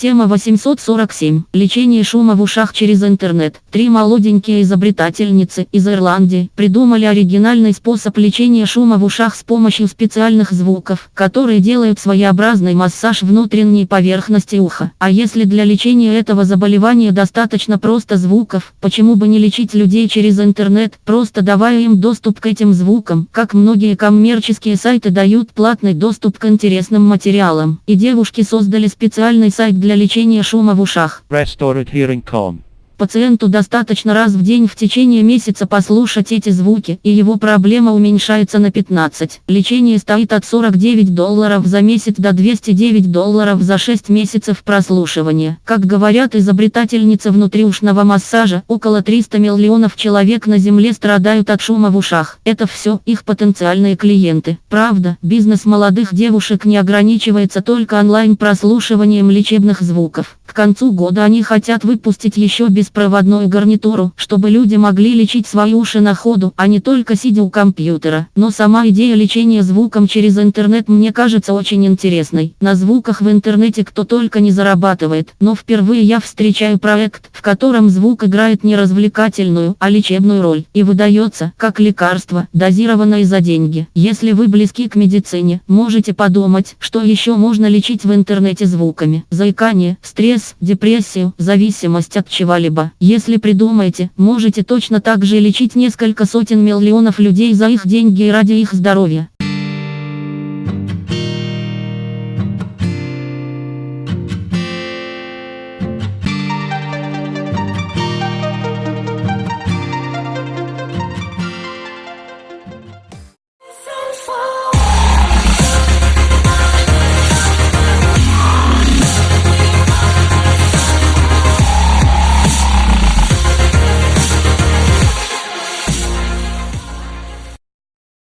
Тема 847. Лечение шума в ушах через интернет. Три молоденькие изобретательницы из Ирландии придумали оригинальный способ лечения шума в ушах с помощью специальных звуков, которые делают своеобразный массаж внутренней поверхности уха. А если для лечения этого заболевания достаточно просто звуков, почему бы не лечить людей через интернет, просто давая им доступ к этим звукам, как многие коммерческие сайты дают платный доступ к интересным материалам. И девушки создали специальный сайт для для лечения шума в ушах. RestoredHearing.com Пациенту достаточно раз в день в течение месяца послушать эти звуки, и его проблема уменьшается на 15. Лечение стоит от 49 долларов за месяц до 209 долларов за 6 месяцев прослушивания. Как говорят изобретательницы внутриушного массажа, около 300 миллионов человек на Земле страдают от шума в ушах. Это все их потенциальные клиенты. Правда, бизнес молодых девушек не ограничивается только онлайн-прослушиванием лечебных звуков. К концу года они хотят выпустить еще беспроводную гарнитуру, чтобы люди могли лечить свои уши на ходу, а не только сидя у компьютера. Но сама идея лечения звуком через интернет мне кажется очень интересной. На звуках в интернете кто только не зарабатывает, но впервые я встречаю проект, в котором звук играет не развлекательную, а лечебную роль, и выдается, как лекарство, дозированное за деньги. Если вы близки к медицине, можете подумать, что еще можно лечить в интернете звуками. Заикание, стресс, депрессию, зависимость от чего-либо. Если придумаете, можете точно так же лечить несколько сотен миллионов людей за их деньги и ради их здоровья.